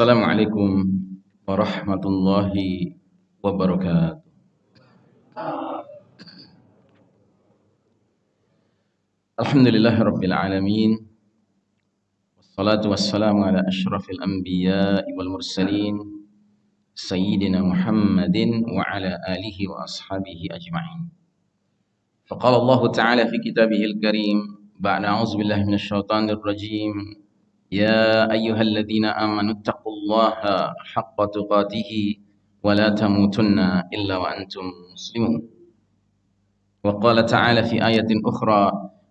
Assalamualaikum warahmatullahi wabarakatuh. Alhamdulillahirabbil alamin. Wassalatu wassalamu ala asyrafil anbiya'i wal mursalin sayyidina Muhammadin wa ala alihi wa ashabihi ajma'in. Faqala Allah Ta'ala fi kitabihil karim بعد أعوذ بالله من الشيطان الرجيم يا أيها الذين آمنوا اتقوا الله حق تقاته ولا تموتن إلا وأنتم مسلمون وقال تعالى في آية أخرى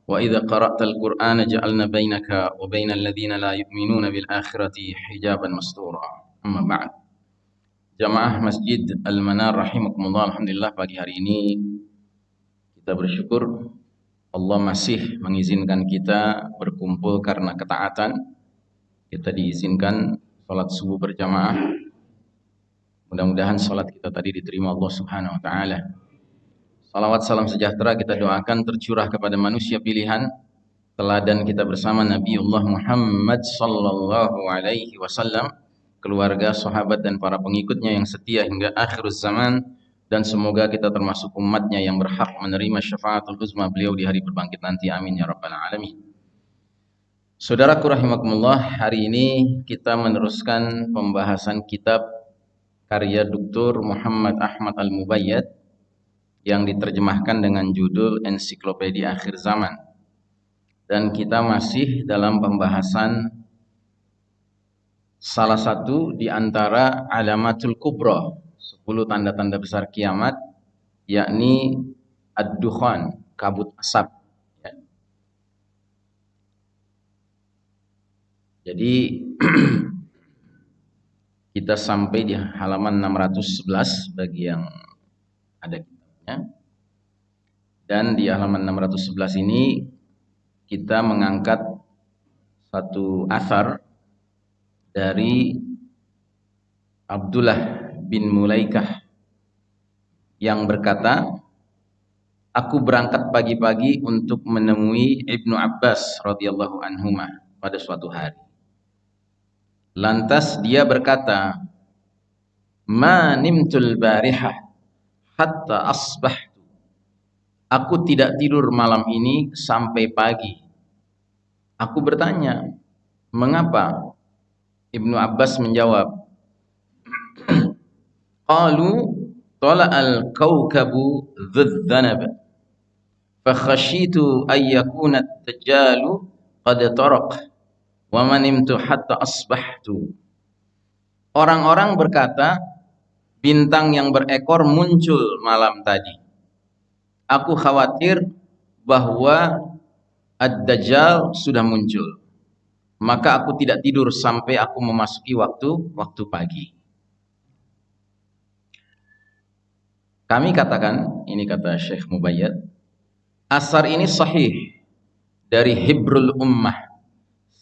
وإذا قرأت القرآن جعلنا بينك وبين الذين لا يؤمنون بالآخرة حجابا مستورا أما بعد Jamaah Masjid Al-Manar rahimakumullah alhamdulillah pagi hari ini kita bersyukur Allah masih mengizinkan kita berkumpul karena ketaatan. Kita diizinkan sholat subuh berjamaah. Mudah-mudahan sholat kita tadi diterima Allah Subhanahu Wa Taala. Salawat salam sejahtera kita doakan tercurah kepada manusia pilihan teladan kita bersama Nabiullah Muhammad sallallahu alaihi wasallam, keluarga, sahabat dan para pengikutnya yang setia hingga akhir zaman dan semoga kita termasuk umatnya yang berhak menerima syafaatul uzma beliau di hari berbangkit nanti amin ya rabbal alamin Saudaraku rahimakumullah hari ini kita meneruskan pembahasan kitab karya Dr. Muhammad Ahmad Al-Mubayyad yang diterjemahkan dengan judul Ensiklopedia Akhir Zaman dan kita masih dalam pembahasan salah satu di antara alamatul kubra 10 tanda-tanda besar kiamat yakni ad-dukhan, kabut asap. Ya. Jadi kita sampai di halaman 611 bagi yang ada kitabnya. Dan di halaman 611 ini kita mengangkat satu asar dari Abdullah bin Mulaikah yang berkata, Aku berangkat pagi-pagi untuk menemui Ibnu Abbas radhiyallahu anhu pada suatu hari. Lantas dia berkata, "Ma nimtul barihah hatta asbahtu." Aku tidak tidur malam ini sampai pagi. Aku bertanya, "Mengapa?" Ibnu Abbas menjawab, Qalu tala'al kawkabu dhudzanab fakhashitu ay yakuna at-tajalu qad taraq wa manimtu hatta asbahtu. Orang-orang berkata bintang yang berekor muncul malam tadi. Aku khawatir bahwa Ad-Dajjal sudah muncul. Maka aku tidak tidur sampai aku memasuki waktu waktu pagi. Kami katakan, ini kata Syekh Mubayyad, asar ini sahih dari Hibrul Ummah,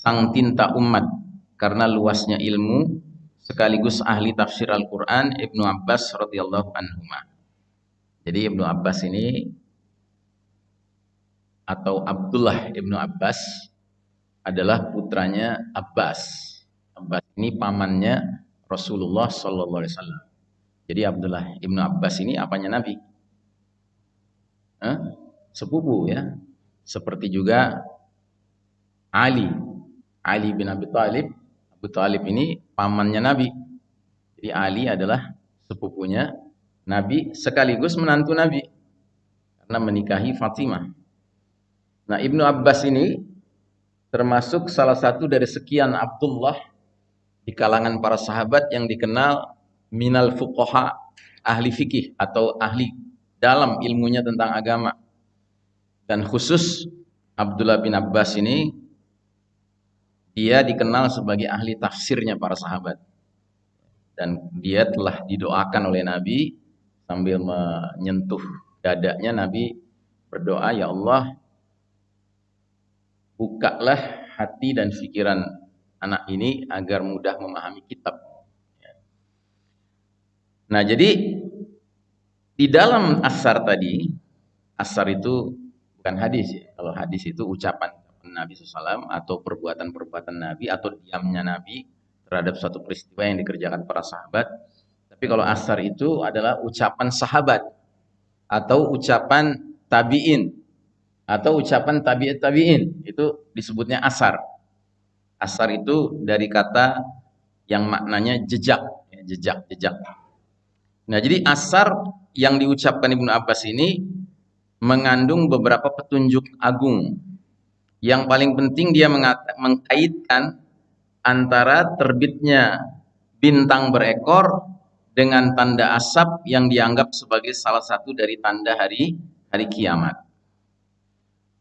sang tinta umat, karena luasnya ilmu sekaligus ahli tafsir Al-Quran Ibnu Abbas radhiyallahu anhu. Jadi Ibnu Abbas ini atau Abdullah Ibnu Abbas adalah putranya Abbas. Abbas ini pamannya Rasulullah Sallallahu Alaihi Wasallam. Jadi Abdullah Ibnu Abbas ini apanya Nabi? Sepupu ya. Seperti juga Ali. Ali bin Abi Thalib. Abu Thalib ini pamannya Nabi. Jadi Ali adalah sepupunya Nabi sekaligus menantu Nabi. Karena menikahi Fatimah. Nah Ibnu Abbas ini termasuk salah satu dari sekian Abdullah di kalangan para sahabat yang dikenal minal fuqaha ahli fikih atau ahli dalam ilmunya tentang agama. Dan khusus Abdullah bin Abbas ini dia dikenal sebagai ahli tafsirnya para sahabat. Dan dia telah didoakan oleh Nabi sambil menyentuh dadanya Nabi berdoa, "Ya Allah, bukalah hati dan pikiran anak ini agar mudah memahami kitab Nah, jadi di dalam asar tadi, asar itu bukan hadis ya. Kalau hadis itu ucapan Nabi SAW atau perbuatan-perbuatan Nabi atau diamnya Nabi terhadap suatu peristiwa yang dikerjakan para sahabat. Tapi kalau asar itu adalah ucapan sahabat atau ucapan tabi'in atau ucapan tabi'at tabi'in itu disebutnya asar. Asar itu dari kata yang maknanya jejak, ya, jejak, jejak. Nah, jadi asar yang diucapkan Ibnu Abbas ini mengandung beberapa petunjuk agung. Yang paling penting dia mengkaitkan antara terbitnya bintang berekor dengan tanda asap yang dianggap sebagai salah satu dari tanda hari hari kiamat.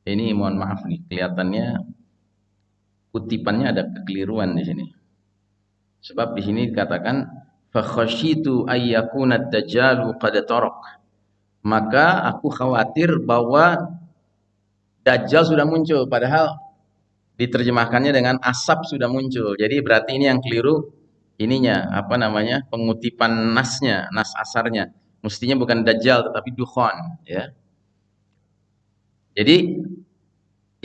Ini mohon maaf nih, kelihatannya kutipannya ada kekeliruan di sini. Sebab di sini dikatakan fakhashitu ayyakuna dajjalu qad maka aku khawatir bahwa Dajjal sudah muncul padahal diterjemahkannya dengan asap sudah muncul. Jadi berarti ini yang keliru ininya apa namanya pengutipan nasnya, nas asarnya. Mestinya bukan Dajjal tetapi Dukhon ya. Jadi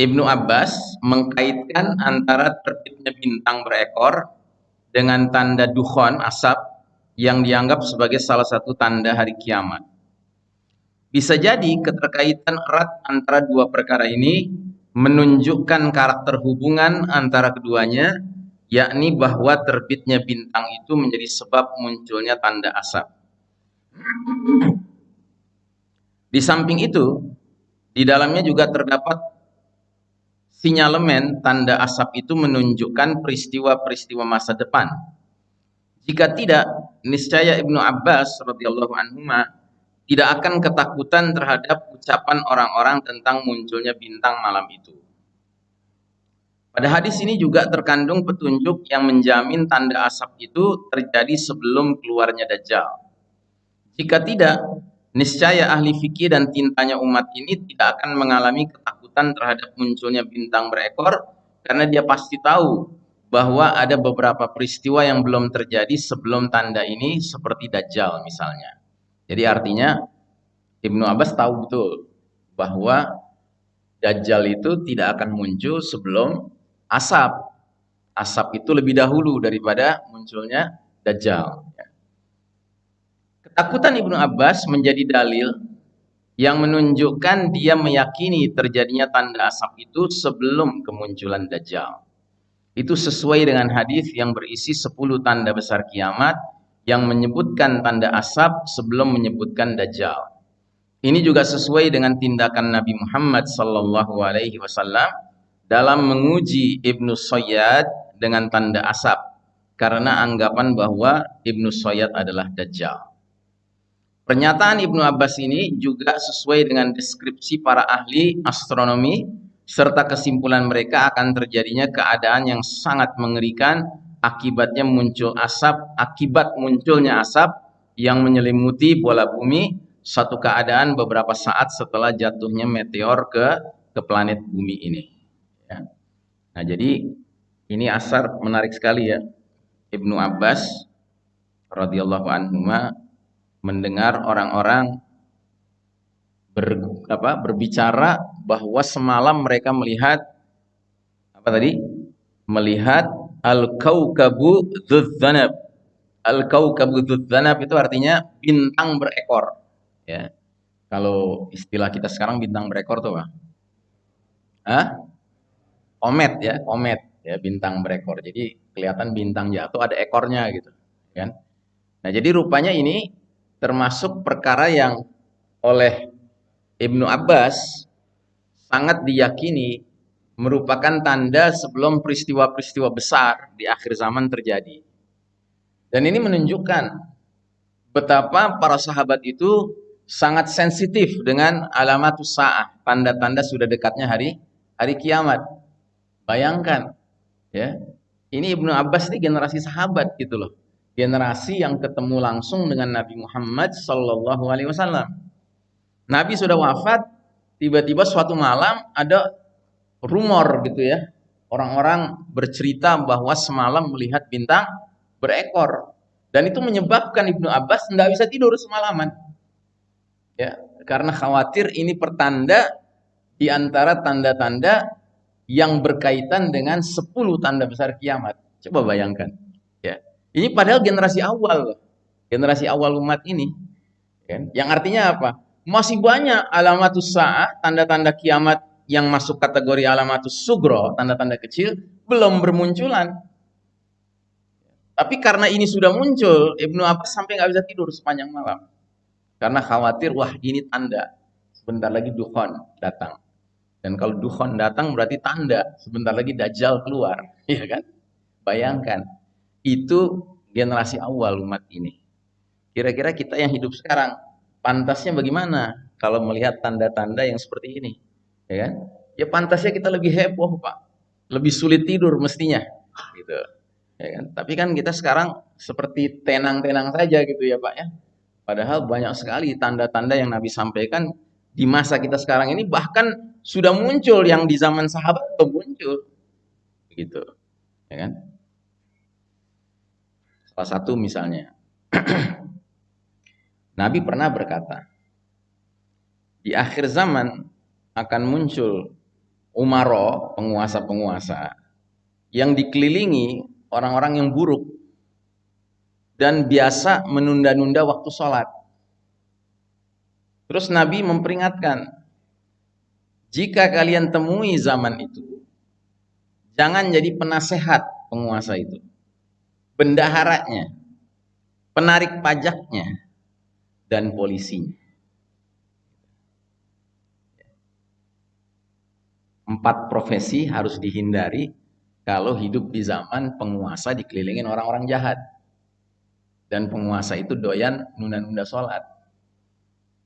Ibnu Abbas mengkaitkan antara terbitnya bintang berekor dengan tanda dukhon asap yang dianggap sebagai salah satu tanda hari kiamat. Bisa jadi keterkaitan erat antara dua perkara ini menunjukkan karakter hubungan antara keduanya, yakni bahwa terbitnya bintang itu menjadi sebab munculnya tanda asap. Di samping itu, di dalamnya juga terdapat sinyalemen tanda asap itu menunjukkan peristiwa-peristiwa masa depan. Jika tidak, niscaya Ibnu Abbas radhiyallahu anhu tidak akan ketakutan terhadap ucapan orang-orang tentang munculnya bintang malam itu. Pada hadis ini juga terkandung petunjuk yang menjamin tanda asap itu terjadi sebelum keluarnya Dajjal. Jika tidak, niscaya ahli fikih dan tintanya umat ini tidak akan mengalami ketakutan terhadap munculnya bintang berekor karena dia pasti tahu bahwa ada beberapa peristiwa yang belum terjadi sebelum tanda ini seperti Dajjal misalnya. Jadi artinya Ibnu Abbas tahu betul bahwa Dajjal itu tidak akan muncul sebelum asap. Asap itu lebih dahulu daripada munculnya Dajjal. Ketakutan Ibnu Abbas menjadi dalil yang menunjukkan dia meyakini terjadinya tanda asap itu sebelum kemunculan Dajjal. Itu sesuai dengan hadis yang berisi 10 tanda besar kiamat yang menyebutkan tanda asap sebelum menyebutkan dajjal. Ini juga sesuai dengan tindakan Nabi Muhammad sallallahu alaihi wasallam dalam menguji Ibnu Sayyad dengan tanda asap karena anggapan bahwa Ibnu Sayyad adalah dajjal. Pernyataan Ibnu Abbas ini juga sesuai dengan deskripsi para ahli astronomi serta kesimpulan mereka akan terjadinya keadaan yang sangat mengerikan akibatnya muncul asap, akibat munculnya asap yang menyelimuti bola bumi satu keadaan beberapa saat setelah jatuhnya meteor ke ke planet bumi ini. Ya. Nah jadi ini asar menarik sekali ya. Ibnu Abbas radhiyallahu anhu mendengar orang-orang ber, berbicara bahwa semalam mereka melihat apa tadi? Melihat Al-Kaukabu Dzudzanab. Al-Kaukabu Dzudzanab itu artinya bintang berekor. Ya. Kalau istilah kita sekarang bintang berekor tuh apa? Hah? Komet ya, komet ya bintang berekor. Jadi kelihatan bintang jatuh ada ekornya gitu, kan? Nah, jadi rupanya ini termasuk perkara yang oleh Ibnu Abbas sangat diyakini merupakan tanda sebelum peristiwa-peristiwa besar di akhir zaman terjadi. Dan ini menunjukkan betapa para sahabat itu sangat sensitif dengan alamat sa'ah, tanda-tanda sudah dekatnya hari hari kiamat. Bayangkan, ya. Ini Ibnu Abbas ini generasi sahabat gitu loh. Generasi yang ketemu langsung dengan Nabi Muhammad sallallahu alaihi wasallam. Nabi sudah wafat, tiba-tiba suatu malam ada rumor gitu ya. Orang-orang bercerita bahwa semalam melihat bintang berekor. Dan itu menyebabkan Ibnu Abbas tidak bisa tidur semalaman. Ya, karena khawatir ini pertanda di antara tanda-tanda yang berkaitan dengan 10 tanda besar kiamat. Coba bayangkan, ya. Ini padahal generasi awal, generasi awal umat ini, kan? Yang artinya apa? Masih banyak alamatus sa'ah, tanda-tanda kiamat yang masuk kategori alamatus sugro, tanda-tanda kecil, belum bermunculan. Tapi karena ini sudah muncul, Ibnu Abbas sampai nggak bisa tidur sepanjang malam. Karena khawatir, wah ini tanda. Sebentar lagi dukhon datang. Dan kalau dukhon datang berarti tanda. Sebentar lagi Dajjal keluar. ya kan? Bayangkan. Itu generasi awal umat ini. Kira-kira kita yang hidup sekarang, pantasnya bagaimana kalau melihat tanda-tanda yang seperti ini? Ya kan? Ya pantasnya kita lebih heboh, Pak. Lebih sulit tidur mestinya. Gitu. Ya kan? Tapi kan kita sekarang seperti tenang-tenang saja gitu ya, Pak ya Padahal banyak sekali tanda-tanda yang Nabi sampaikan di masa kita sekarang ini bahkan sudah muncul yang di zaman sahabat belum muncul. Gitu. Ya kan? Salah satu misalnya Nabi pernah berkata, di akhir zaman akan muncul umaro, penguasa-penguasa yang dikelilingi orang-orang yang buruk dan biasa menunda-nunda waktu sholat. Terus Nabi memperingatkan, jika kalian temui zaman itu, jangan jadi penasehat penguasa itu, bendaharanya, penarik pajaknya, dan polisinya. Empat profesi harus dihindari kalau hidup di zaman penguasa dikelilingin orang-orang jahat dan penguasa itu doyan nunda-nunda sholat.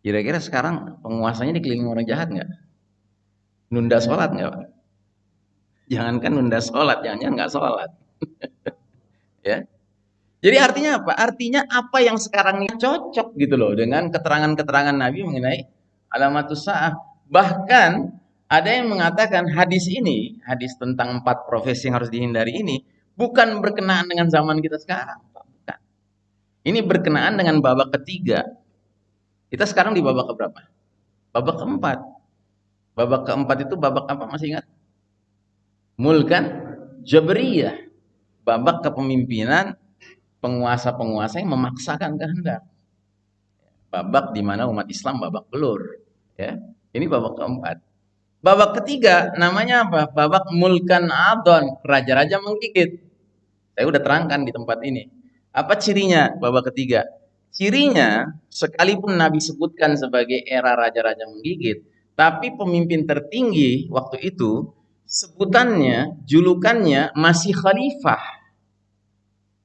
Kira-kira sekarang penguasanya dikelilingi orang jahat nggak? Nunda sholat nggak? Jangankan nunda sholat, jangan-jangan nggak sholat. ya. Jadi artinya apa? Artinya apa yang sekarang ini cocok gitu loh dengan keterangan-keterangan Nabi mengenai alamatus sa'ah. Bahkan ada yang mengatakan hadis ini, hadis tentang empat profesi yang harus dihindari ini, bukan berkenaan dengan zaman kita sekarang. Ini berkenaan dengan babak ketiga. Kita sekarang di babak keberapa? Babak keempat. Babak keempat itu babak apa masih ingat? Mulkan Jabriyah. Babak kepemimpinan penguasa-penguasa yang memaksakan kehendak. Babak di mana umat Islam babak belur. Ya, ini babak keempat. Babak ketiga namanya apa? Babak mulkan adon, raja-raja menggigit. Saya udah terangkan di tempat ini. Apa cirinya babak ketiga? Cirinya sekalipun Nabi sebutkan sebagai era raja-raja menggigit, tapi pemimpin tertinggi waktu itu sebutannya, julukannya masih khalifah.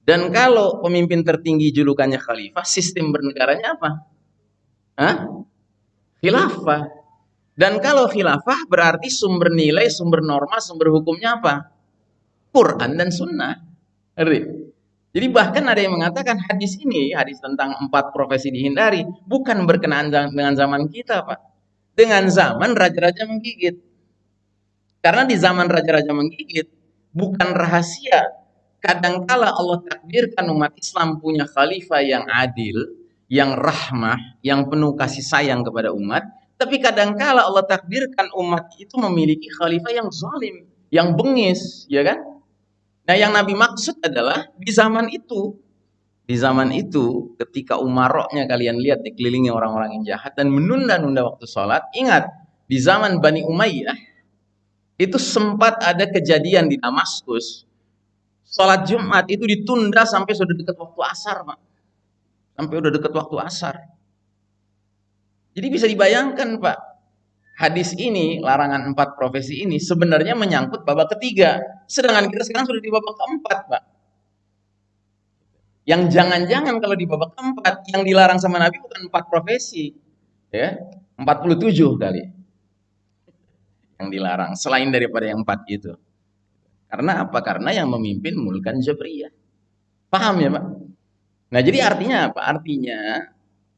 Dan kalau pemimpin tertinggi julukannya khalifah, sistem bernegaranya apa? Hah? Khilafah. Dan kalau khilafah berarti sumber nilai, sumber norma, sumber hukumnya apa? Quran dan sunnah. Jadi bahkan ada yang mengatakan hadis ini, hadis tentang empat profesi dihindari, bukan berkenaan dengan zaman kita, Pak. Dengan zaman raja-raja menggigit. Karena di zaman raja-raja menggigit, bukan rahasia. Kadangkala Allah takdirkan umat Islam punya khalifah yang adil, yang rahmah, yang penuh kasih sayang kepada umat. Tapi kadangkala Allah takdirkan umat itu memiliki khalifah yang zalim, yang bengis, ya kan? Nah, yang Nabi maksud adalah di zaman itu, di zaman itu ketika umaroknya kalian lihat dikelilingi orang-orang yang jahat dan menunda-nunda waktu sholat, ingat di zaman Bani Umayyah itu sempat ada kejadian di Damaskus, sholat Jumat itu ditunda sampai sudah dekat waktu asar, Pak. Sampai udah dekat waktu asar. Jadi bisa dibayangkan, Pak, hadis ini, larangan empat profesi ini sebenarnya menyangkut babak ketiga. Sedangkan kita sekarang sudah di babak keempat, Pak. Yang jangan-jangan kalau di babak keempat, yang dilarang sama Nabi bukan empat profesi. Ya, 47 kali. Yang dilarang, selain daripada yang empat itu. Karena apa? Karena yang memimpin mulkan Jabriyah. Paham ya Pak? Nah jadi artinya apa? Artinya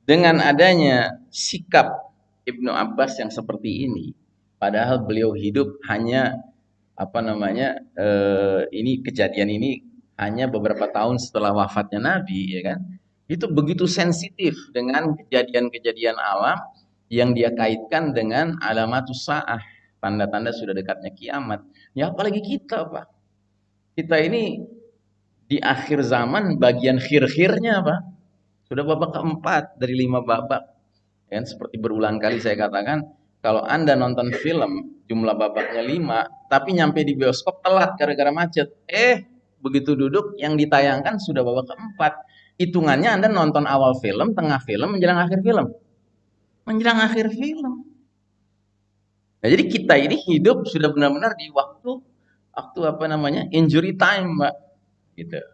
dengan adanya sikap Ibnu Abbas yang seperti ini. Padahal beliau hidup hanya apa namanya eh, ini kejadian ini hanya beberapa tahun setelah wafatnya Nabi ya kan itu begitu sensitif dengan kejadian-kejadian alam yang dia kaitkan dengan alamatus saah tanda-tanda sudah dekatnya kiamat. Ya apalagi kita, Pak. Kita ini di akhir zaman bagian khir-khirnya, Pak. Sudah babak keempat dari lima babak. Ya, seperti berulang kali saya katakan, kalau Anda nonton film, jumlah babaknya lima, tapi nyampe di bioskop telat gara-gara macet. Eh, begitu duduk, yang ditayangkan sudah babak keempat. Hitungannya Anda nonton awal film, tengah film, menjelang akhir film. Menjelang akhir film. Nah, jadi kita ini hidup sudah benar-benar di waktu waktu apa namanya injury time, Pak. Gitu.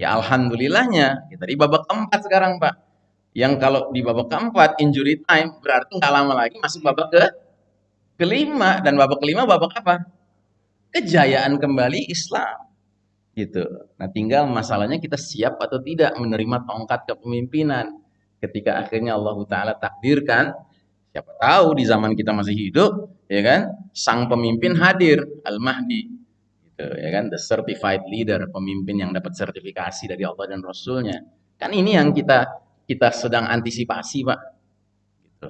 Ya alhamdulillahnya kita di babak keempat sekarang, Pak. Yang kalau di babak keempat injury time berarti nggak lama lagi masuk babak ke kelima dan babak kelima babak apa? Kejayaan kembali Islam. Gitu. Nah, tinggal masalahnya kita siap atau tidak menerima tongkat kepemimpinan. Ketika akhirnya Allah Taala takdirkan Siapa tahu di zaman kita masih hidup, ya kan? Sang pemimpin hadir, Al-Mahdi. Gitu, ya kan? The certified leader, pemimpin yang dapat sertifikasi dari Allah dan Rasulnya. Kan ini yang kita kita sedang antisipasi, Pak. Gitu.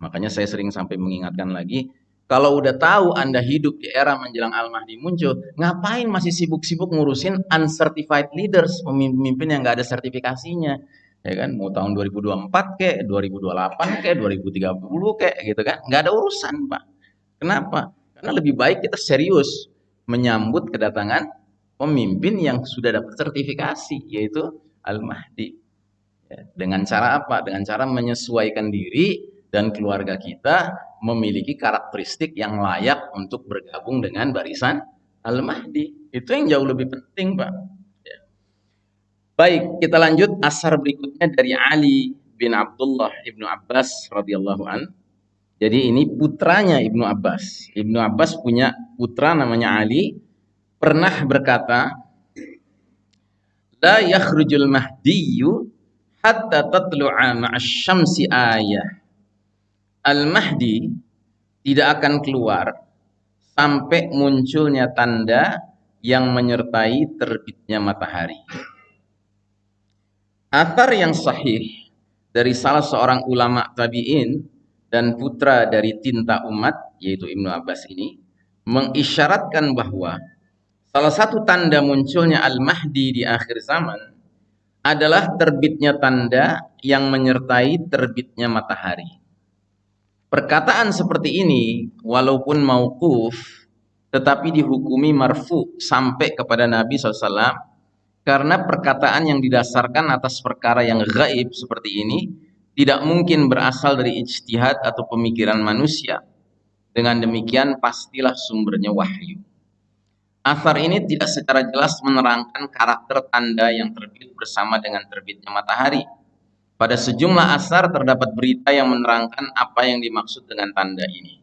Makanya saya sering sampai mengingatkan lagi, kalau udah tahu Anda hidup di era menjelang Al-Mahdi muncul, ngapain masih sibuk-sibuk ngurusin uncertified leaders, pemimpin yang nggak ada sertifikasinya? ya kan mau tahun 2024 kek 2028 kek 2030 kek gitu kan nggak ada urusan pak kenapa karena lebih baik kita serius menyambut kedatangan pemimpin yang sudah dapat sertifikasi yaitu Al-Mahdi. Ya, dengan cara apa? Dengan cara menyesuaikan diri dan keluarga kita memiliki karakteristik yang layak untuk bergabung dengan barisan Al-Mahdi. Itu yang jauh lebih penting pak. Baik, kita lanjut asar berikutnya dari Ali bin Abdullah ibnu Abbas radhiyallahu an. Jadi ini putranya ibnu Abbas. Ibnu Abbas punya putra namanya Ali. Pernah berkata, La yakhrujul mahdiyu hatta tatlu'a ma'asyamsi ayah. Al-Mahdi tidak akan keluar sampai munculnya tanda yang menyertai terbitnya matahari. Athar yang sahih dari salah seorang ulama tabi'in dan putra dari tinta umat, yaitu Ibnu Abbas ini, mengisyaratkan bahwa salah satu tanda munculnya Al-Mahdi di akhir zaman adalah terbitnya tanda yang menyertai terbitnya matahari. Perkataan seperti ini, walaupun mauquf, tetapi dihukumi marfu sampai kepada Nabi SAW karena perkataan yang didasarkan atas perkara yang gaib seperti ini tidak mungkin berasal dari ijtihad atau pemikiran manusia. Dengan demikian pastilah sumbernya wahyu. Asar ini tidak secara jelas menerangkan karakter tanda yang terbit bersama dengan terbitnya matahari. Pada sejumlah asar terdapat berita yang menerangkan apa yang dimaksud dengan tanda ini.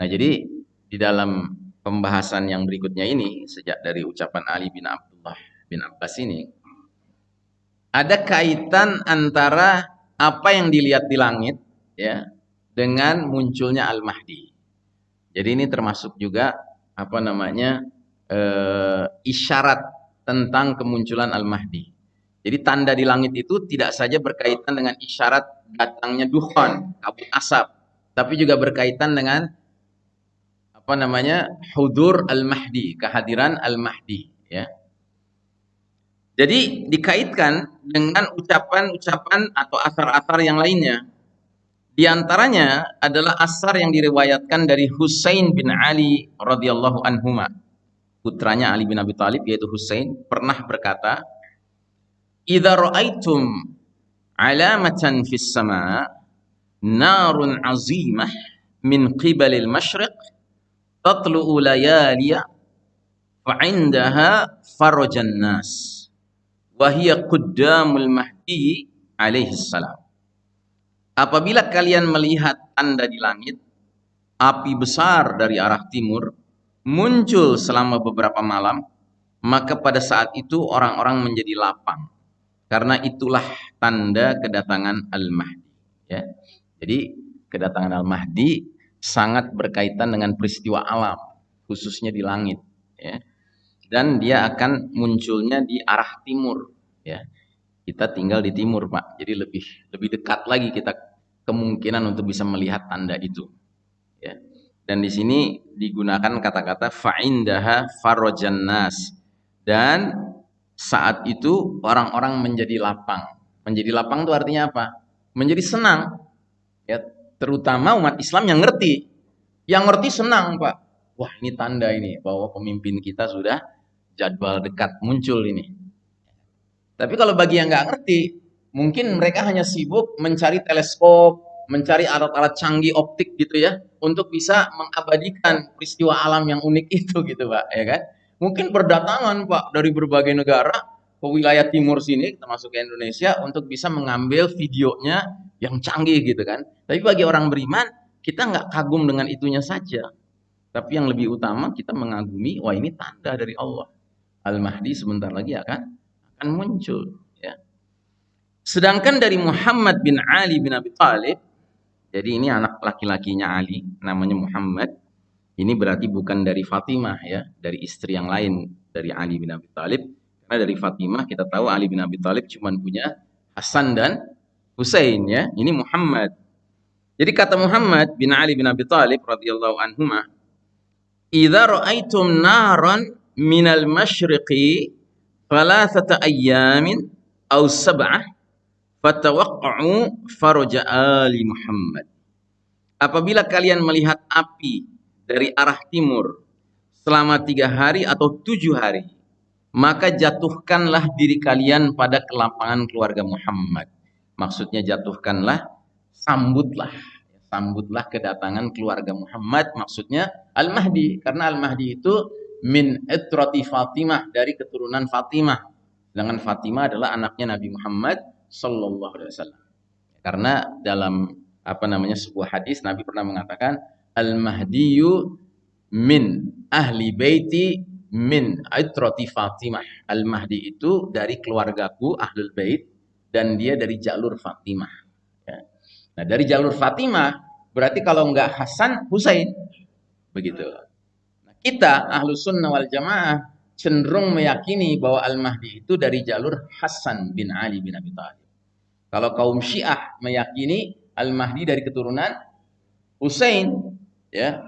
Nah, jadi di dalam pembahasan yang berikutnya ini sejak dari ucapan Ali bin Abdullah bin Abbas ini ada kaitan antara apa yang dilihat di langit ya dengan munculnya Al-Mahdi. Jadi ini termasuk juga apa namanya e, isyarat tentang kemunculan Al-Mahdi. Jadi tanda di langit itu tidak saja berkaitan dengan isyarat datangnya dukhon, kabut asap, tapi juga berkaitan dengan apa namanya hudur Al-Mahdi, kehadiran Al-Mahdi ya. Jadi dikaitkan dengan ucapan-ucapan atau asar-asar yang lainnya. Di antaranya adalah asar yang diriwayatkan dari Husain bin Ali radhiyallahu anhuma. Putranya Ali bin Abi Thalib yaitu Husain pernah berkata, "Idza ra'aitum alamatan fis sama' narun azimah min qibalil masyriq tatlu'u layaliya fa'indaha farajan nas." Wahia quddamul mahdi alaihi salam. Apabila kalian melihat tanda di langit, api besar dari arah timur muncul selama beberapa malam, maka pada saat itu orang-orang menjadi lapang. Karena itulah tanda kedatangan Al-Mahdi. Ya. Jadi kedatangan Al-Mahdi sangat berkaitan dengan peristiwa alam, khususnya di langit. Ya dan dia akan munculnya di arah timur ya kita tinggal di timur pak jadi lebih lebih dekat lagi kita kemungkinan untuk bisa melihat tanda itu ya Dan di sini digunakan kata-kata fa'indaha farajan nas. Dan saat itu orang-orang menjadi lapang. Menjadi lapang itu artinya apa? Menjadi senang. Ya, terutama umat Islam yang ngerti. Yang ngerti senang, Pak. Wah, ini tanda ini bahwa pemimpin kita sudah jadwal dekat muncul ini. Tapi kalau bagi yang nggak ngerti, mungkin mereka hanya sibuk mencari teleskop, mencari alat-alat canggih optik gitu ya, untuk bisa mengabadikan peristiwa alam yang unik itu gitu Pak, ya kan? Mungkin berdatangan Pak dari berbagai negara ke wilayah timur sini, termasuk Indonesia, untuk bisa mengambil videonya yang canggih gitu kan. Tapi bagi orang beriman, kita nggak kagum dengan itunya saja. Tapi yang lebih utama kita mengagumi, wah ini tanda dari Allah. Al-Mahdi sebentar lagi akan akan muncul. Ya. Sedangkan dari Muhammad bin Ali bin Abi Thalib, jadi ini anak laki-lakinya Ali, namanya Muhammad. Ini berarti bukan dari Fatimah ya, dari istri yang lain dari Ali bin Abi Thalib. Karena dari Fatimah kita tahu Ali bin Abi Thalib cuma punya Hasan dan Husain ya. Ini Muhammad. Jadi kata Muhammad bin Ali bin Abi Thalib radhiyallahu anhuma, "Idza ra'aitum naran minal masyriqi thalathata ayyamin aw sab'ah fatawaqqa'u faraja ali Muhammad." Apabila kalian melihat api dari arah timur selama tiga hari atau tujuh hari, maka jatuhkanlah diri kalian pada kelapangan keluarga Muhammad. Maksudnya jatuhkanlah, sambutlah. Sambutlah kedatangan keluarga Muhammad, maksudnya Al-Mahdi. Karena Al-Mahdi itu min etroti Fatimah, dari keturunan Fatimah. Dengan Fatimah adalah anaknya Nabi Muhammad Sallallahu Alaihi Wasallam. Karena dalam apa namanya sebuah hadis Nabi pernah mengatakan Al-Mahdiyu min ahli baiti min aitrati Fatimah. Al-Mahdi itu dari keluargaku Ahlul Bait dan dia dari jalur Fatimah. Ya. Nah, dari jalur Fatimah berarti kalau enggak Hasan, Husain. Begitu. Kita Ahlu Sunnah wal Jamaah cenderung meyakini bahwa Al-Mahdi itu dari jalur Hasan bin Ali bin Abi Thalib. Kalau kaum Syiah meyakini Al-Mahdi dari keturunan Husain, ya.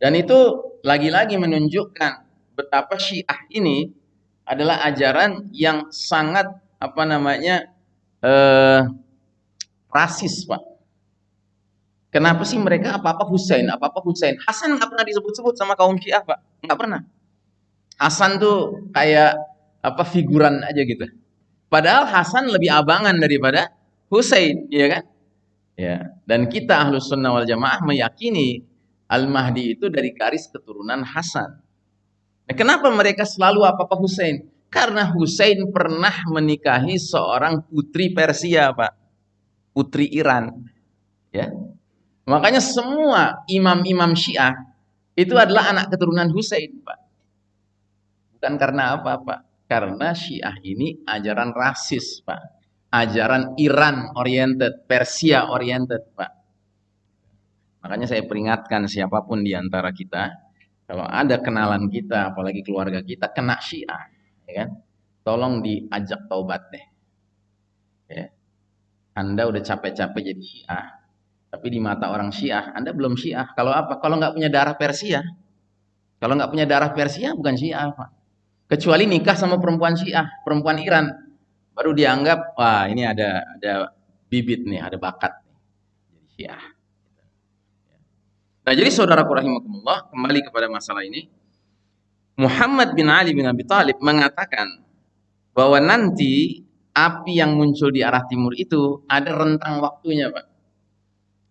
Dan itu lagi-lagi menunjukkan betapa Syiah ini adalah ajaran yang sangat apa namanya eh, rasis, Pak. Kenapa sih mereka apa-apa Husain, apa-apa Husain? Hasan nggak pernah disebut-sebut sama kaum Syiah, Pak. Nggak pernah. Hasan tuh kayak apa figuran aja gitu. Padahal Hasan lebih abangan daripada Husain, ya kan? Ya, dan kita Ahlus Sunnah wal Jamaah meyakini Al-Mahdi itu dari garis keturunan Hasan. Nah, kenapa mereka selalu apa-apa Husain? Karena Husain pernah menikahi seorang putri Persia, Pak. Putri Iran. Ya. Makanya semua imam-imam Syiah itu adalah anak keturunan Husain, Pak. Bukan karena apa, Pak? Karena Syiah ini ajaran rasis, Pak ajaran Iran oriented, Persia oriented, Pak. Makanya saya peringatkan siapa pun di antara kita, kalau ada kenalan kita, apalagi keluarga kita, kena Syiah, ya kan? Tolong diajak taubat deh. Ya. Anda udah capek-capek jadi Syiah, tapi di mata orang Syiah, Anda belum Syiah. Kalau apa? Kalau nggak punya darah Persia. Kalau nggak punya darah Persia, bukan Syiah, Pak. Kecuali nikah sama perempuan Syiah, perempuan Iran baru dianggap wah ini ada ada bibit nih, ada bakat. Jadi Syiah. Nah, jadi saudara rahimakumullah, kembali kepada masalah ini. Muhammad bin Ali bin Abi Thalib mengatakan bahwa nanti api yang muncul di arah timur itu ada rentang waktunya, Pak.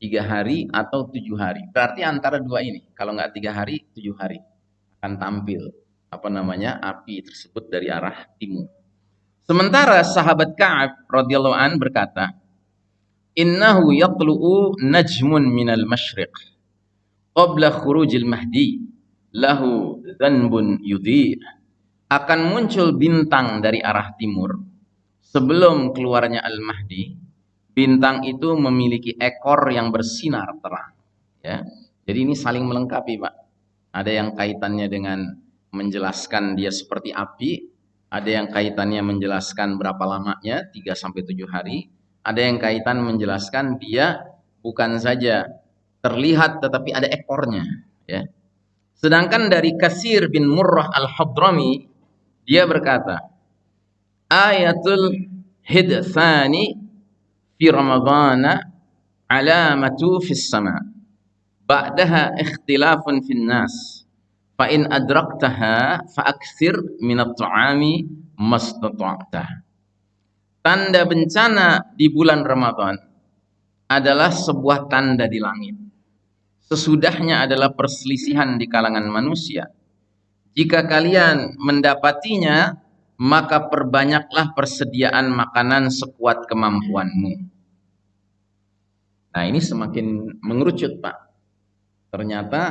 Tiga hari atau tujuh hari. Berarti antara dua ini. Kalau nggak tiga hari, tujuh hari akan tampil apa namanya api tersebut dari arah timur. Sementara sahabat Ka'ab radhiyallahu an berkata, "Innahu yatlu'u najmun minal masyriq qabla khurujil mahdi lahu dhanbun yudhi." Akan muncul bintang dari arah timur sebelum keluarnya Al-Mahdi. Bintang itu memiliki ekor yang bersinar terang, ya. Jadi ini saling melengkapi, Pak. Ada yang kaitannya dengan menjelaskan dia seperti api, ada yang kaitannya menjelaskan berapa lamanya, 3 sampai 7 hari. Ada yang kaitan menjelaskan dia bukan saja terlihat tetapi ada ekornya ya sedangkan dari Kasir bin Murrah al-Hadrami dia berkata ayatul hidthani alamatu fis sama ba'daha ikhtilafun fin nas fa in adraktaha fa akthir min at-ta'ami mastata'ta tanda bencana di bulan Ramadan adalah sebuah tanda di langit. Sesudahnya adalah perselisihan di kalangan manusia. Jika kalian mendapatinya, maka perbanyaklah persediaan makanan sekuat kemampuanmu. Nah, ini semakin mengerucut, Pak. Ternyata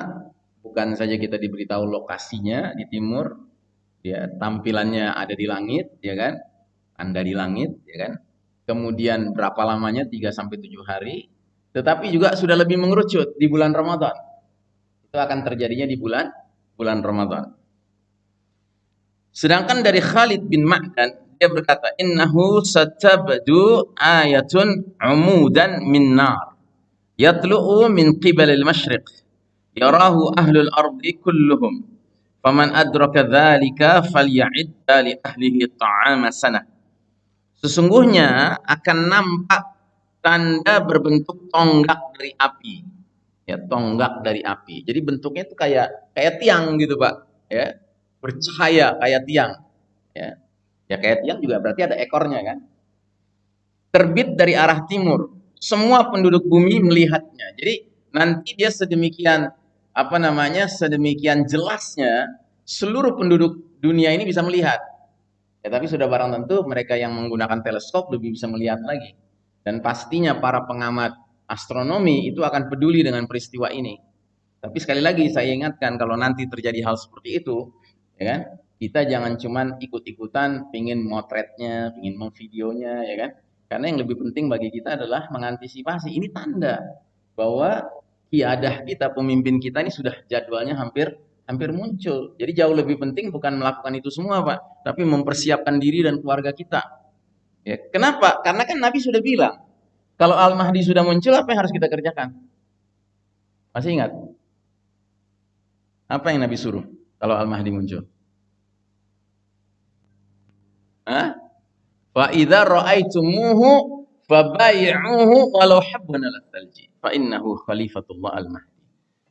bukan saja kita diberitahu lokasinya di timur, ya tampilannya ada di langit, ya kan? Anda di langit, ya kan? kemudian berapa lamanya 3 sampai 7 hari, tetapi juga sudah lebih mengerucut di bulan Ramadan. Itu akan terjadinya di bulan bulan Ramadan. Sedangkan dari Khalid bin Ma'dan dia berkata, "Innahu satabdu ayatun umudan min nar yatlu'u min qibal al-masyriq yarahu ahlul ardi kulluhum faman adraka dzalika falya'idda li ahlihi ta'ama sanah." Sesungguhnya akan nampak tanda berbentuk tonggak dari api. Ya, tonggak dari api. Jadi bentuknya itu kayak kayak tiang gitu, Pak. Ya. Bercahaya kayak tiang. Ya. Ya kayak tiang juga berarti ada ekornya kan. Terbit dari arah timur. Semua penduduk bumi melihatnya. Jadi nanti dia sedemikian apa namanya? sedemikian jelasnya seluruh penduduk dunia ini bisa melihat Ya, tapi sudah barang tentu mereka yang menggunakan teleskop lebih bisa melihat lagi. Dan pastinya para pengamat astronomi itu akan peduli dengan peristiwa ini. Tapi sekali lagi saya ingatkan kalau nanti terjadi hal seperti itu, ya kan? Kita jangan cuman ikut-ikutan pingin motretnya, pingin memvideonya, ya kan? Karena yang lebih penting bagi kita adalah mengantisipasi. Ini tanda bahwa kiadah kita, pemimpin kita ini sudah jadwalnya hampir hampir muncul. Jadi jauh lebih penting bukan melakukan itu semua, Pak, tapi mempersiapkan diri dan keluarga kita. Ya, kenapa? Karena kan Nabi sudah bilang, kalau Al-Mahdi sudah muncul, apa yang harus kita kerjakan? Masih ingat? Apa yang Nabi suruh kalau Al-Mahdi muncul? Hah? Fa idza ra'aitumuhu fabay'uhu walau habban ala thalji fa innahu khalifatullah al-mahdi.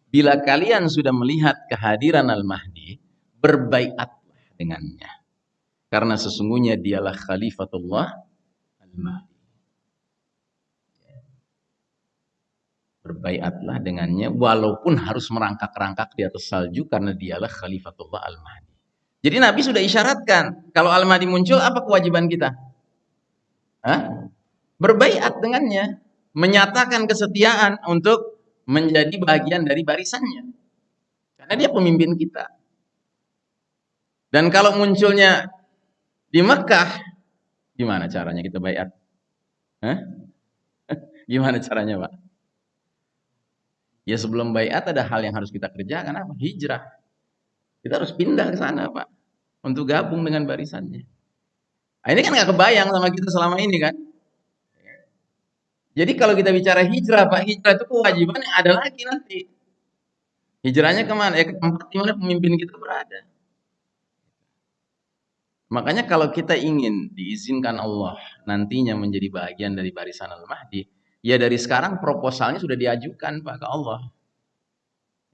Bila kalian sudah melihat kehadiran Al-Mahdi, berbaiatlah dengannya. Karena sesungguhnya dialah khalifatullah Al-Mahdi. Berbaiatlah dengannya walaupun harus merangkak-rangkak di atas salju karena dialah khalifatullah Al-Mahdi. Jadi Nabi sudah isyaratkan, kalau Al-Mahdi muncul apa kewajiban kita? Hah? Berbaiat dengannya, menyatakan kesetiaan untuk menjadi bagian dari barisannya. Karena dia pemimpin kita. Dan kalau munculnya di Mekah, gimana caranya kita bayar? Hah? Gimana caranya, Pak? Ya sebelum bayat ada hal yang harus kita kerjakan apa? Hijrah. Kita harus pindah ke sana, Pak. Untuk gabung dengan barisannya. Nah, ini kan nggak kebayang sama kita selama ini kan? Jadi kalau kita bicara hijrah, Pak, hijrah itu kewajiban yang ada lagi nanti. Hijrahnya ke mana? Ya ke tempat di pemimpin kita berada. Makanya kalau kita ingin diizinkan Allah nantinya menjadi bagian dari barisan Al-Mahdi, ya dari sekarang proposalnya sudah diajukan Pak ke Allah.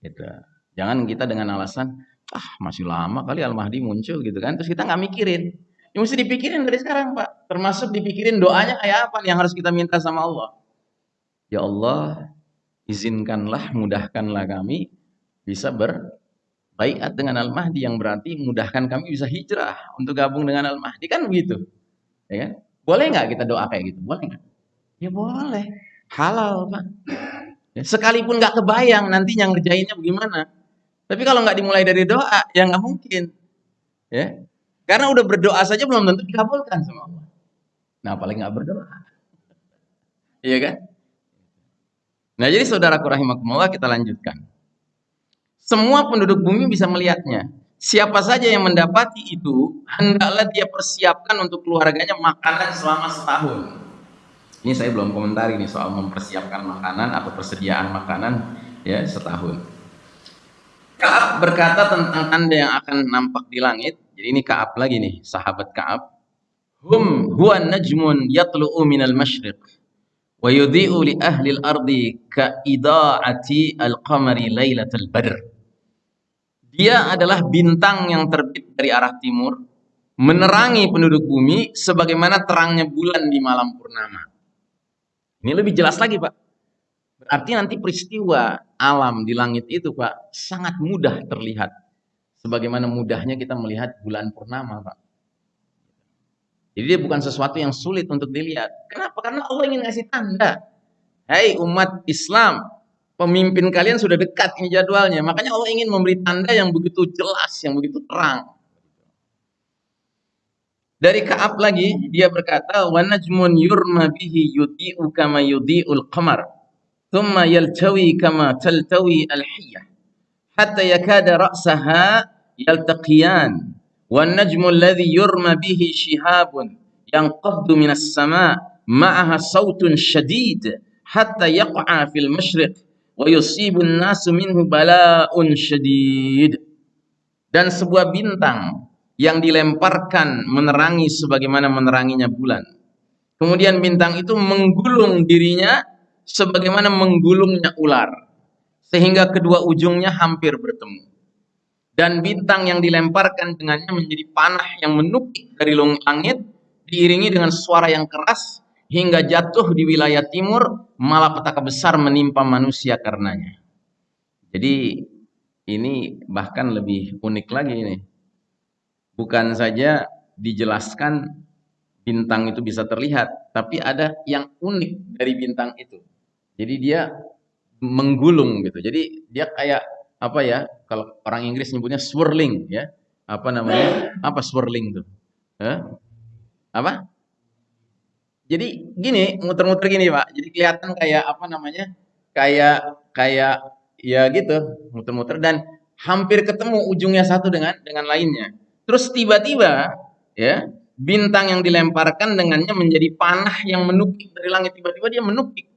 Gitu. Jangan kita dengan alasan, ah masih lama kali Al-Mahdi muncul gitu kan, terus kita nggak mikirin. Yang mesti dipikirin dari sekarang, Pak. Termasuk dipikirin doanya kayak apa yang harus kita minta sama Allah. Ya Allah, izinkanlah, mudahkanlah kami bisa berbaikat dengan Al-Mahdi yang berarti mudahkan kami bisa hijrah untuk gabung dengan Al-Mahdi kan begitu. Ya kan? Boleh nggak kita doa kayak gitu? Boleh nggak? Ya boleh. Halal, Pak. Ya, sekalipun nggak kebayang nantinya ngerjainnya bagaimana. Tapi kalau nggak dimulai dari doa, ya nggak mungkin. Ya, karena udah berdoa saja belum tentu dikabulkan sama Allah. Nah, apalagi nggak berdoa. Iya kan? Nah, jadi saudaraku rahimakumullah kita lanjutkan. Semua penduduk bumi bisa melihatnya. Siapa saja yang mendapati itu, hendaklah dia persiapkan untuk keluarganya makanan selama setahun. Ini saya belum komentar ini soal mempersiapkan makanan atau persediaan makanan ya setahun. Kaab berkata tentang tanda yang akan nampak di langit. Ini Kaab lagi nih, sahabat Kaab. Hum huwa najmun yatlu'u minal masyriq wa yudhi'u li ahli al-ardi ka ida'ati al-qamari lailatul badr. Dia adalah bintang yang terbit dari arah timur, menerangi penduduk bumi sebagaimana terangnya bulan di malam purnama. Ini lebih jelas lagi, Pak. Berarti nanti peristiwa alam di langit itu, Pak, sangat mudah terlihat. Sebagaimana mudahnya kita melihat bulan purnama, Pak. Jadi dia bukan sesuatu yang sulit untuk dilihat. Kenapa? Karena Allah ingin ngasih tanda. Hai umat Islam, pemimpin kalian sudah dekat ini jadwalnya. Makanya Allah ingin memberi tanda yang begitu jelas, yang begitu terang. Dari Ka'ab lagi dia berkata wa najmun yurma bihi yudhi'u kama yudhi'ul qamar thumma yaltawi kama taltawi al-hiyyah hatta yakada ra'saha yaltaqiyan wan najmu alladhi yurma bihi shihabun yanqaddu minas sama' ma'aha sautun shadid hatta yaq'a fil mashriq wa yusibu an-nasu minhu bala'un shadid dan sebuah bintang yang dilemparkan menerangi sebagaimana meneranginya bulan. Kemudian bintang itu menggulung dirinya sebagaimana menggulungnya ular. Sehingga kedua ujungnya hampir bertemu. Dan bintang yang dilemparkan dengannya menjadi panah yang menukik dari langit, diiringi dengan suara yang keras, hingga jatuh di wilayah timur, malah petaka besar menimpa manusia karenanya. Jadi ini bahkan lebih unik lagi ini bukan saja dijelaskan bintang itu bisa terlihat, tapi ada yang unik dari bintang itu. Jadi dia menggulung gitu. Jadi dia kayak apa ya? Kalau orang Inggris nyebutnya swirling ya. Apa namanya? Apa swirling tuh? Eh? Apa? Jadi gini, muter-muter gini, Pak. Jadi kelihatan kayak apa namanya? Kayak kayak ya gitu, muter-muter dan hampir ketemu ujungnya satu dengan dengan lainnya. Terus tiba-tiba ya bintang yang dilemparkan dengannya menjadi panah yang menukik dari langit tiba-tiba dia menukik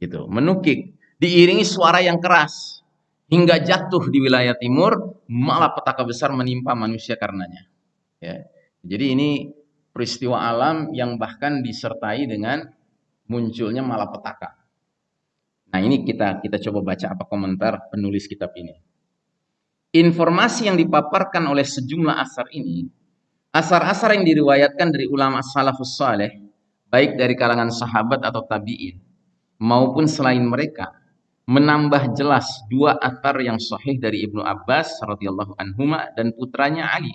gitu menukik diiringi suara yang keras hingga jatuh di wilayah timur malah petaka besar menimpa manusia karenanya. Ya. Jadi ini peristiwa alam yang bahkan disertai dengan munculnya malapetaka. Nah ini kita kita coba baca apa komentar penulis kitab ini. Informasi yang dipaparkan oleh sejumlah asar ini, asar-asar yang diriwayatkan dari ulama salafus saleh, baik dari kalangan sahabat atau tabi'in, maupun selain mereka, menambah jelas dua asar yang sahih dari Ibnu Abbas radhiyallahu anhuma dan putranya Ali.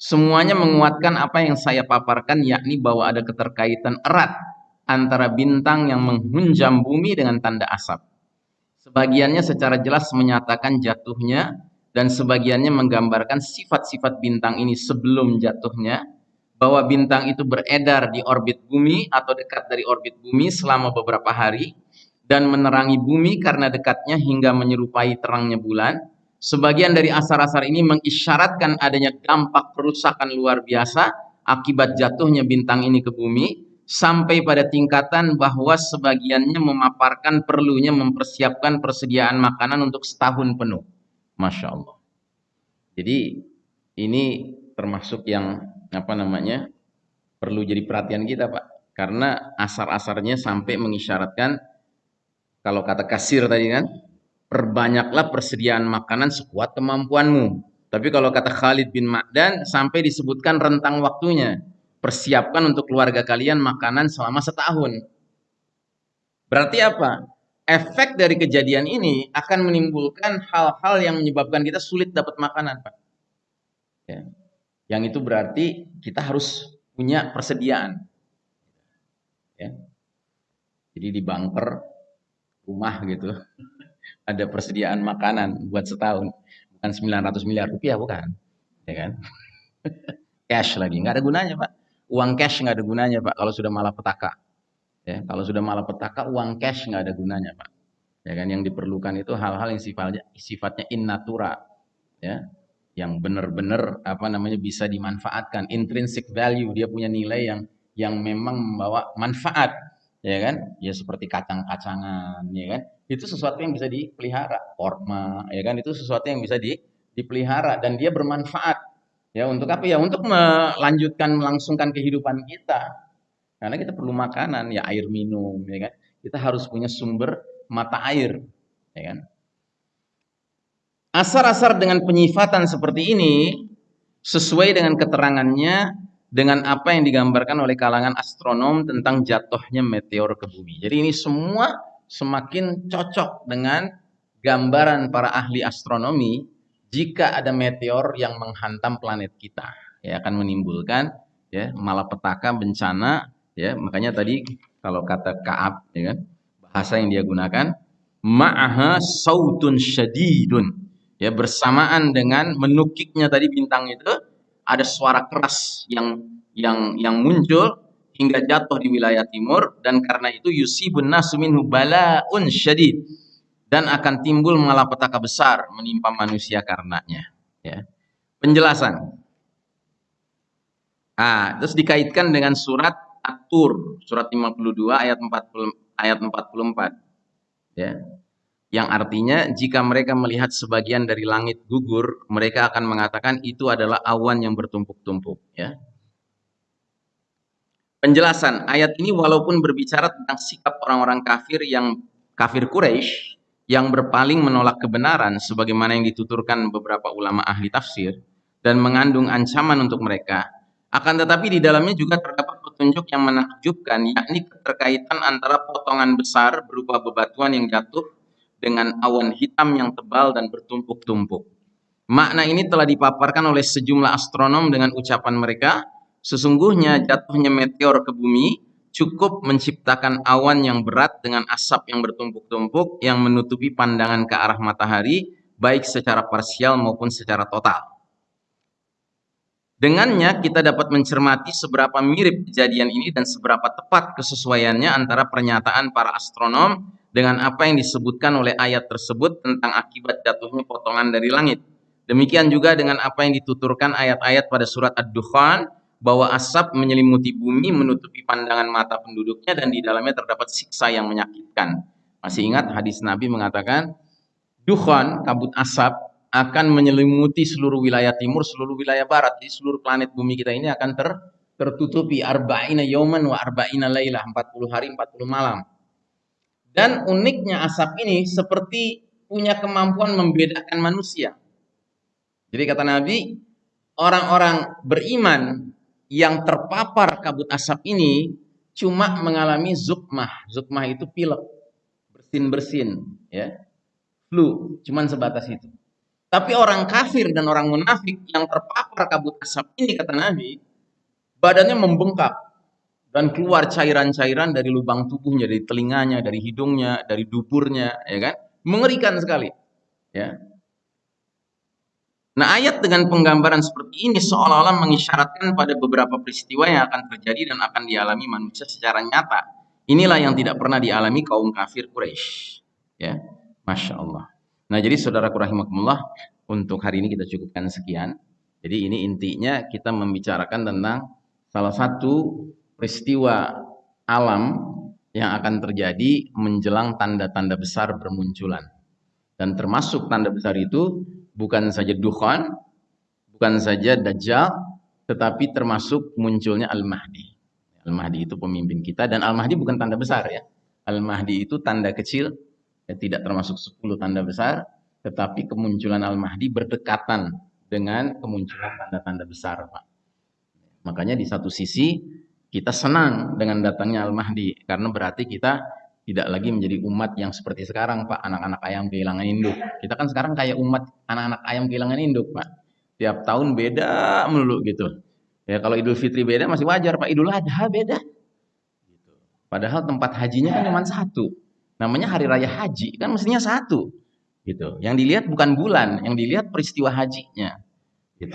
Semuanya menguatkan apa yang saya paparkan yakni bahwa ada keterkaitan erat antara bintang yang menghunjam bumi dengan tanda asap. Sebagiannya secara jelas menyatakan jatuhnya dan sebagiannya menggambarkan sifat-sifat bintang ini sebelum jatuhnya bahwa bintang itu beredar di orbit bumi atau dekat dari orbit bumi selama beberapa hari dan menerangi bumi karena dekatnya hingga menyerupai terangnya bulan. Sebagian dari asar-asar ini mengisyaratkan adanya dampak perusakan luar biasa akibat jatuhnya bintang ini ke bumi sampai pada tingkatan bahwa sebagiannya memaparkan perlunya mempersiapkan persediaan makanan untuk setahun penuh. Masya Allah. Jadi ini termasuk yang apa namanya perlu jadi perhatian kita Pak. Karena asar-asarnya sampai mengisyaratkan kalau kata kasir tadi kan, perbanyaklah persediaan makanan sekuat kemampuanmu. Tapi kalau kata Khalid bin Ma'dan sampai disebutkan rentang waktunya. Persiapkan untuk keluarga kalian makanan selama setahun. Berarti apa? efek dari kejadian ini akan menimbulkan hal-hal yang menyebabkan kita sulit dapat makanan, Pak. Ya. Yang itu berarti kita harus punya persediaan. Ya. Jadi di bunker rumah gitu ada persediaan makanan buat setahun, bukan 900 miliar rupiah bukan, ya kan? cash lagi, nggak ada gunanya, Pak. Uang cash nggak ada gunanya, Pak, kalau sudah malah petaka. Ya, kalau sudah malah petaka uang cash nggak ada gunanya, Pak. Ya kan yang diperlukan itu hal-hal yang sifatnya sifatnya in natura. Ya. Yang benar-benar apa namanya bisa dimanfaatkan, intrinsic value, dia punya nilai yang yang memang membawa manfaat ya kan? Ya seperti kacang-kacangan, ya kan? Itu sesuatu yang bisa dipelihara, korma, ya kan? Itu sesuatu yang bisa di, dipelihara dan dia bermanfaat. Ya untuk apa ya? Untuk melanjutkan melangsungkan kehidupan kita. Karena kita perlu makanan, ya air minum, ya kan? Kita harus punya sumber mata air, ya kan? Asar-asar dengan penyifatan seperti ini sesuai dengan keterangannya dengan apa yang digambarkan oleh kalangan astronom tentang jatuhnya meteor ke bumi. Jadi ini semua semakin cocok dengan gambaran para ahli astronomi jika ada meteor yang menghantam planet kita. Ya akan menimbulkan ya malapetaka bencana ya. Makanya tadi kalau kata Kaab ya kan bahasa yang dia gunakan ma'aha sautun syadidun. Ya bersamaan dengan menukiknya tadi bintang itu ada suara keras yang yang yang muncul hingga jatuh di wilayah timur. Dan karena itu yusibun nasu minhu balaun syadid. Dan akan timbul malapetaka besar menimpa manusia karenanya. Ya. Penjelasan. Ah terus dikaitkan dengan surat At-Tur surat 52 ayat 40 ayat 44 ya yang artinya jika mereka melihat sebagian dari langit gugur, mereka akan mengatakan itu adalah awan yang bertumpuk-tumpuk. Ya. Penjelasan ayat ini walaupun berbicara tentang sikap orang-orang kafir yang kafir Quraisy yang berpaling menolak kebenaran sebagaimana yang dituturkan beberapa ulama ahli tafsir dan mengandung ancaman untuk mereka, akan tetapi di dalamnya juga terdapat petunjuk yang menakjubkan yakni keterkaitan antara potongan besar berupa bebatuan yang jatuh dengan awan hitam yang tebal dan bertumpuk-tumpuk. Makna ini telah dipaparkan oleh sejumlah astronom dengan ucapan mereka, sesungguhnya jatuhnya meteor ke bumi cukup menciptakan awan yang berat dengan asap yang bertumpuk-tumpuk yang menutupi pandangan ke arah matahari, baik secara parsial maupun secara total. Dengannya kita dapat mencermati seberapa mirip kejadian ini dan seberapa tepat kesesuaiannya antara pernyataan para astronom dengan apa yang disebutkan oleh ayat tersebut tentang akibat jatuhnya potongan dari langit. Demikian juga dengan apa yang dituturkan ayat-ayat pada surat Ad-Dukhan bahwa asap menyelimuti bumi menutupi pandangan mata penduduknya dan di dalamnya terdapat siksa yang menyakitkan. Masih ingat hadis Nabi mengatakan dukhan kabut asap akan menyelimuti seluruh wilayah timur, seluruh wilayah barat, di seluruh planet bumi kita ini akan ter tertutupi arba'ina yauman wa arba'ina lailah 40 hari 40 malam. Dan uniknya asap ini seperti punya kemampuan membedakan manusia. Jadi kata Nabi, orang-orang beriman yang terpapar kabut asap ini cuma mengalami zukmah. Zukmah itu pilek, bersin-bersin, ya. Flu, cuman sebatas itu. Tapi orang kafir dan orang munafik yang terpapar kabut asap ini kata Nabi, badannya membengkak, dan keluar cairan-cairan dari lubang tubuhnya, dari telinganya, dari hidungnya, dari duburnya, ya kan? Mengerikan sekali. Ya. Nah, ayat dengan penggambaran seperti ini seolah-olah mengisyaratkan pada beberapa peristiwa yang akan terjadi dan akan dialami manusia secara nyata. Inilah yang tidak pernah dialami kaum kafir Quraisy. Ya, masya Allah. Nah, jadi saudara rahimakumullah, untuk hari ini kita cukupkan sekian. Jadi ini intinya kita membicarakan tentang salah satu peristiwa alam yang akan terjadi menjelang tanda-tanda besar bermunculan. Dan termasuk tanda besar itu bukan saja dukhan, bukan saja dajjal, tetapi termasuk munculnya Al-Mahdi. Al-Mahdi itu pemimpin kita dan Al-Mahdi bukan tanda besar ya. Al-Mahdi itu tanda kecil, ya, tidak termasuk 10 tanda besar, tetapi kemunculan Al-Mahdi berdekatan dengan kemunculan tanda-tanda besar, Pak. Makanya di satu sisi kita senang dengan datangnya Al-Mahdi karena berarti kita tidak lagi menjadi umat yang seperti sekarang Pak, anak-anak ayam kehilangan induk. Kita kan sekarang kayak umat anak-anak ayam kehilangan induk Pak. Tiap tahun beda melulu gitu. Ya kalau Idul Fitri beda masih wajar Pak, Idul Adha beda. Padahal tempat hajinya kan cuma satu. Namanya hari raya haji kan mestinya satu. Gitu. Yang dilihat bukan bulan, yang dilihat peristiwa hajinya. Gitu.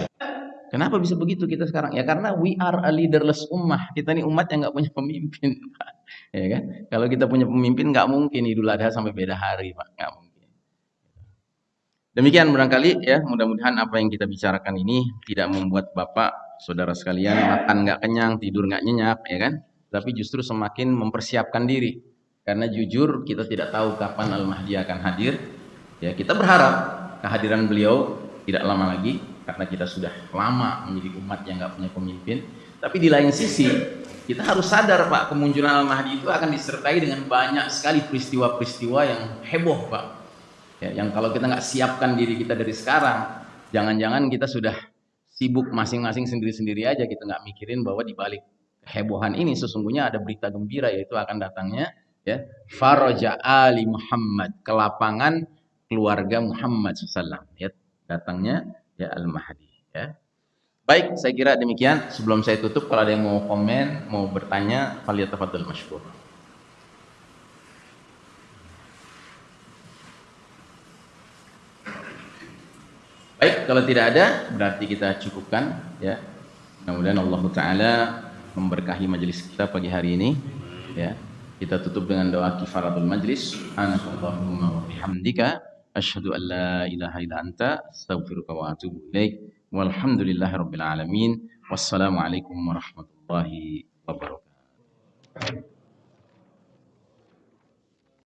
Kenapa bisa begitu kita sekarang? Ya karena we are a leaderless ummah. Kita ini umat yang nggak punya pemimpin, Pak. Ya kan? Kalau kita punya pemimpin nggak mungkin Idul Adha sampai beda hari, Pak. Nggak mungkin. Demikian barangkali ya, mudah-mudahan apa yang kita bicarakan ini tidak membuat Bapak, saudara sekalian makan nggak kenyang, tidur nggak nyenyak, ya kan? tapi justru semakin mempersiapkan diri. Karena jujur kita tidak tahu kapan Al-Mahdi akan hadir. Ya, kita berharap kehadiran beliau tidak lama lagi karena kita sudah lama menjadi umat yang nggak punya pemimpin. Tapi di lain sisi kita harus sadar Pak kemunculan Al-Mahdi itu akan disertai dengan banyak sekali peristiwa-peristiwa yang heboh Pak. Ya, yang kalau kita nggak siapkan diri kita dari sekarang, jangan-jangan kita sudah sibuk masing-masing sendiri-sendiri aja kita nggak mikirin bahwa di balik kehebohan ini sesungguhnya ada berita gembira yaitu akan datangnya ya faraja ali Muhammad ke lapangan keluarga Muhammad SAW ya datangnya ya al Mahdi ya. Baik saya kira demikian. Sebelum saya tutup kalau ada yang mau komen mau bertanya faliyatafadhal masykur. Baik, kalau tidak ada berarti kita cukupkan ya. Mudah-mudahan Allah taala memberkahi majelis kita pagi hari ini ya. Kita tutup dengan doa kifaratul majlis. Anakallahumma wa bihamdika أشهد أن لا إله إلا أنت أستغفرك وأتوب إليك والحمد لله رب العالمين والسلام عليكم ورحمة الله وبركاته.